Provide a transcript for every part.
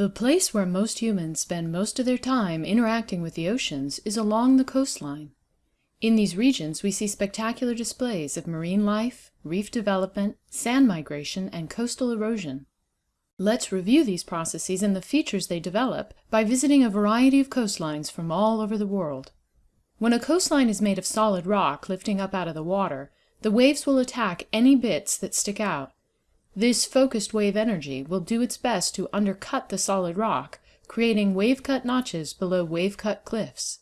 The place where most humans spend most of their time interacting with the oceans is along the coastline. In these regions we see spectacular displays of marine life, reef development, sand migration, and coastal erosion. Let's review these processes and the features they develop by visiting a variety of coastlines from all over the world. When a coastline is made of solid rock lifting up out of the water, the waves will attack any bits that stick out. This focused wave energy will do its best to undercut the solid rock, creating wave-cut notches below wave-cut cliffs.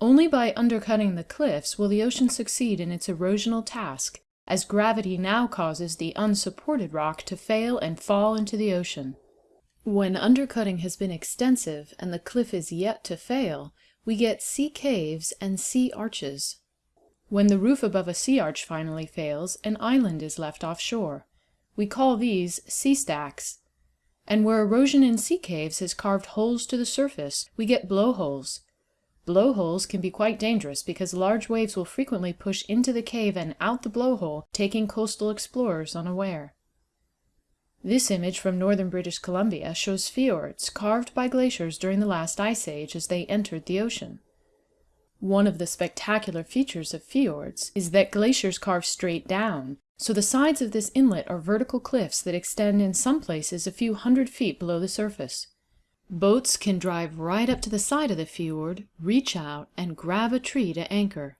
Only by undercutting the cliffs will the ocean succeed in its erosional task, as gravity now causes the unsupported rock to fail and fall into the ocean. When undercutting has been extensive and the cliff is yet to fail, we get sea caves and sea arches. When the roof above a sea arch finally fails, an island is left offshore. We call these sea stacks. And where erosion in sea caves has carved holes to the surface, we get blowholes. Blowholes can be quite dangerous because large waves will frequently push into the cave and out the blowhole, taking coastal explorers unaware. This image from northern British Columbia shows fjords carved by glaciers during the last ice age as they entered the ocean. One of the spectacular features of fjords is that glaciers carve straight down, so the sides of this inlet are vertical cliffs that extend in some places a few hundred feet below the surface. Boats can drive right up to the side of the fjord, reach out, and grab a tree to anchor.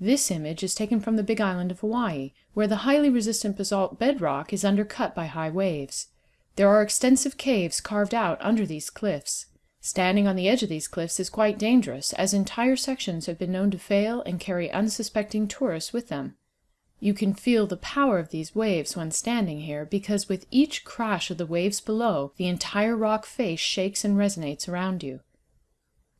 This image is taken from the Big Island of Hawaii, where the highly resistant basalt bedrock is undercut by high waves. There are extensive caves carved out under these cliffs. Standing on the edge of these cliffs is quite dangerous, as entire sections have been known to fail and carry unsuspecting tourists with them. You can feel the power of these waves when standing here, because with each crash of the waves below, the entire rock face shakes and resonates around you.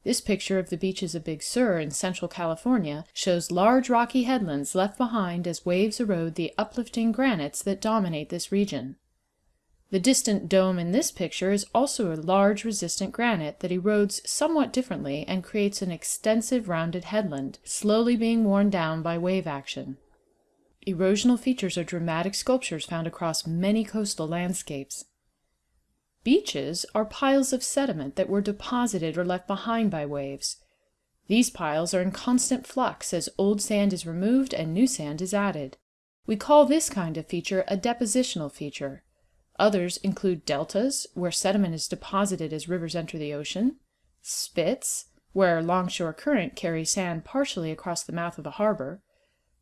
This picture of the beaches of Big Sur in central California shows large rocky headlands left behind as waves erode the uplifting granites that dominate this region. The distant dome in this picture is also a large resistant granite that erodes somewhat differently and creates an extensive rounded headland, slowly being worn down by wave action. Erosional features are dramatic sculptures found across many coastal landscapes. Beaches are piles of sediment that were deposited or left behind by waves. These piles are in constant flux as old sand is removed and new sand is added. We call this kind of feature a depositional feature. Others include deltas, where sediment is deposited as rivers enter the ocean, spits, where longshore current carries sand partially across the mouth of a harbor,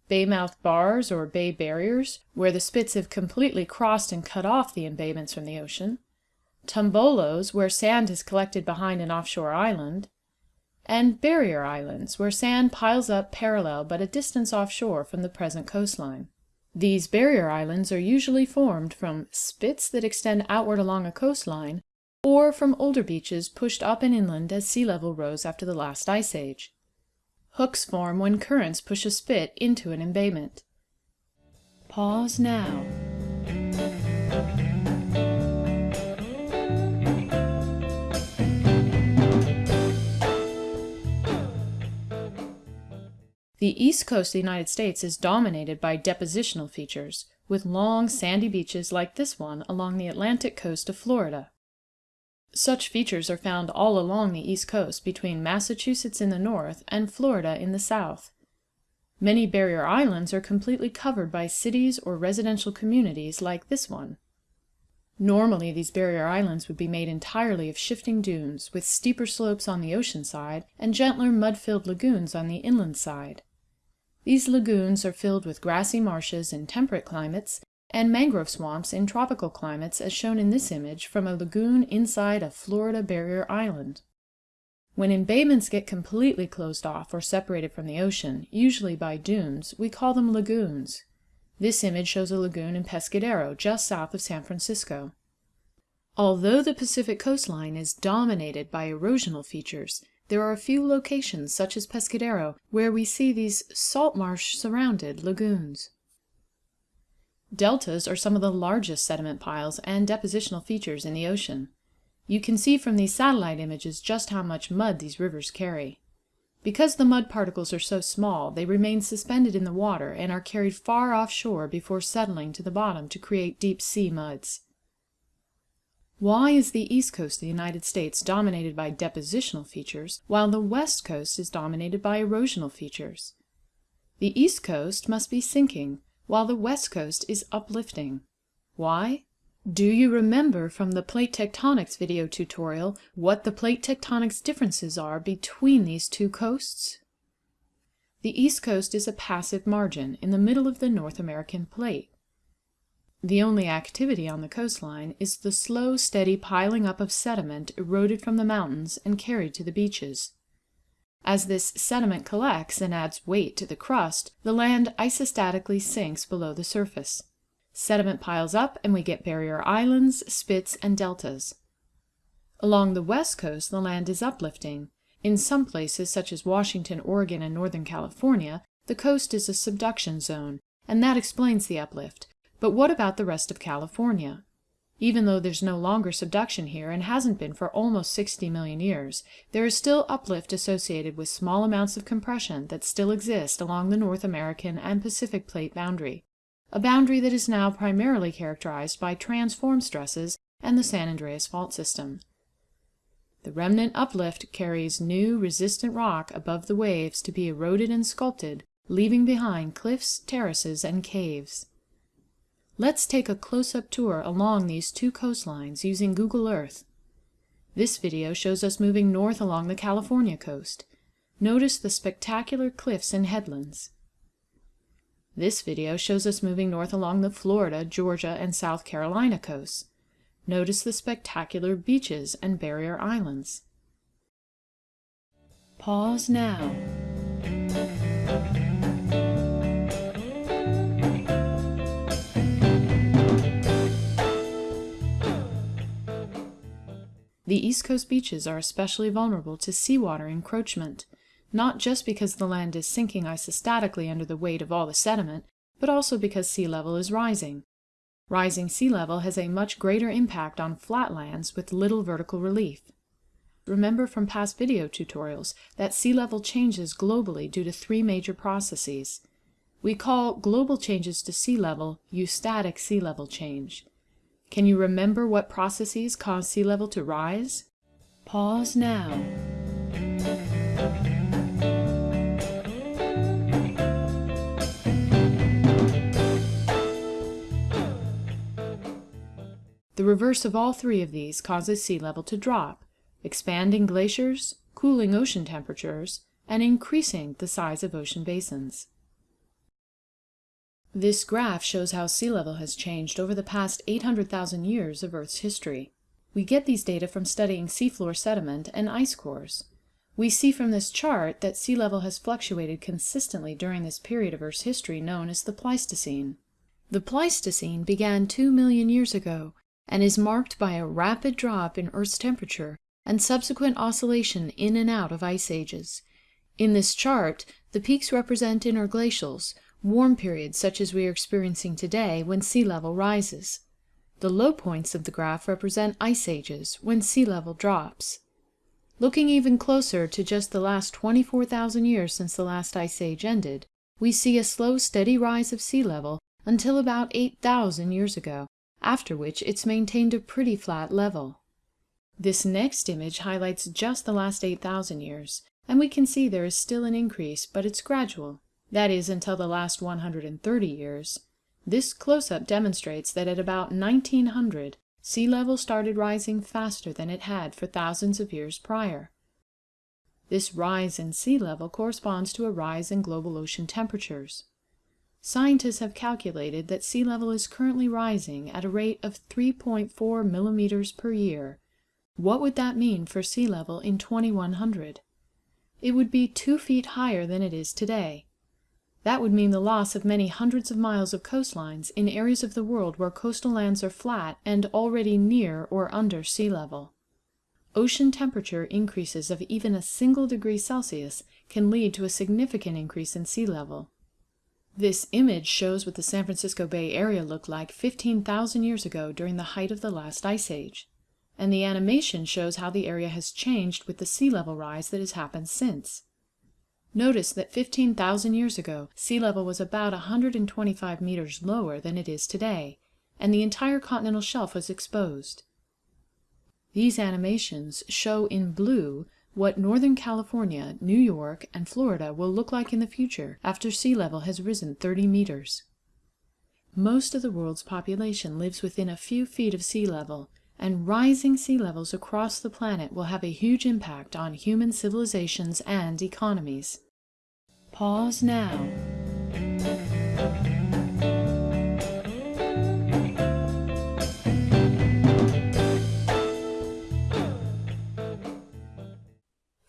Baymouth bars or bay barriers, where the spits have completely crossed and cut off the embayments from the ocean, tombolos, where sand is collected behind an offshore island, and barrier islands, where sand piles up parallel but a distance offshore from the present coastline. These barrier islands are usually formed from spits that extend outward along a coastline, or from older beaches pushed up and inland as sea level rose after the last ice age. Hooks form when currents push a spit into an embayment. Pause now. The east coast of the United States is dominated by depositional features, with long sandy beaches like this one along the Atlantic coast of Florida. Such features are found all along the east coast between Massachusetts in the north and Florida in the south. Many barrier islands are completely covered by cities or residential communities like this one. Normally these barrier islands would be made entirely of shifting dunes, with steeper slopes on the ocean side and gentler mud-filled lagoons on the inland side. These lagoons are filled with grassy marshes in temperate climates and mangrove swamps in tropical climates as shown in this image from a lagoon inside a Florida barrier island. When embayments get completely closed off or separated from the ocean, usually by dunes, we call them lagoons. This image shows a lagoon in Pescadero, just south of San Francisco. Although the Pacific coastline is dominated by erosional features, there are a few locations, such as Pescadero, where we see these salt marsh surrounded lagoons. Deltas are some of the largest sediment piles and depositional features in the ocean. You can see from these satellite images just how much mud these rivers carry. Because the mud particles are so small, they remain suspended in the water and are carried far offshore before settling to the bottom to create deep sea muds. Why is the east coast of the United States dominated by depositional features, while the west coast is dominated by erosional features? The east coast must be sinking, while the west coast is uplifting. Why? Do you remember from the plate tectonics video tutorial what the plate tectonics differences are between these two coasts? The east coast is a passive margin in the middle of the North American plate. The only activity on the coastline is the slow, steady piling up of sediment eroded from the mountains and carried to the beaches. As this sediment collects and adds weight to the crust, the land isostatically sinks below the surface. Sediment piles up and we get barrier islands, spits, and deltas. Along the west coast the land is uplifting. In some places, such as Washington, Oregon, and Northern California, the coast is a subduction zone, and that explains the uplift, but what about the rest of California? Even though there's no longer subduction here and hasn't been for almost 60 million years, there is still uplift associated with small amounts of compression that still exist along the North American and Pacific plate boundary, a boundary that is now primarily characterized by transform stresses and the San Andreas Fault System. The remnant uplift carries new resistant rock above the waves to be eroded and sculpted, leaving behind cliffs, terraces, and caves. Let's take a close-up tour along these two coastlines using Google Earth. This video shows us moving north along the California coast. Notice the spectacular cliffs and headlands. This video shows us moving north along the Florida, Georgia, and South Carolina coasts. Notice the spectacular beaches and barrier islands. Pause now. The East Coast beaches are especially vulnerable to seawater encroachment, not just because the land is sinking isostatically under the weight of all the sediment, but also because sea level is rising. Rising sea level has a much greater impact on flatlands with little vertical relief. Remember from past video tutorials that sea level changes globally due to three major processes. We call global changes to sea level eustatic sea level change. Can you remember what processes cause sea level to rise? Pause now. The reverse of all three of these causes sea level to drop, expanding glaciers, cooling ocean temperatures, and increasing the size of ocean basins. This graph shows how sea level has changed over the past 800,000 years of Earth's history. We get these data from studying seafloor sediment and ice cores. We see from this chart that sea level has fluctuated consistently during this period of Earth's history known as the Pleistocene. The Pleistocene began 2 million years ago and is marked by a rapid drop in Earth's temperature and subsequent oscillation in and out of ice ages. In this chart, the peaks represent interglacials, warm periods such as we are experiencing today when sea level rises. The low points of the graph represent ice ages, when sea level drops. Looking even closer to just the last 24,000 years since the last ice age ended, we see a slow steady rise of sea level until about 8,000 years ago, after which it's maintained a pretty flat level. This next image highlights just the last 8,000 years, and we can see there is still an increase, but it's gradual that is until the last 130 years. This close-up demonstrates that at about 1900, sea level started rising faster than it had for thousands of years prior. This rise in sea level corresponds to a rise in global ocean temperatures. Scientists have calculated that sea level is currently rising at a rate of 3.4 millimeters per year. What would that mean for sea level in 2100? It would be two feet higher than it is today. That would mean the loss of many hundreds of miles of coastlines in areas of the world where coastal lands are flat and already near or under sea level. Ocean temperature increases of even a single degree Celsius can lead to a significant increase in sea level. This image shows what the San Francisco Bay Area looked like 15,000 years ago during the height of the last ice age, and the animation shows how the area has changed with the sea level rise that has happened since. Notice that 15,000 years ago, sea level was about 125 meters lower than it is today, and the entire continental shelf was exposed. These animations show in blue what Northern California, New York, and Florida will look like in the future after sea level has risen 30 meters. Most of the world's population lives within a few feet of sea level, and rising sea levels across the planet will have a huge impact on human civilizations and economies. Pause now.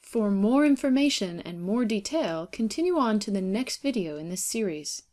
For more information and more detail, continue on to the next video in this series.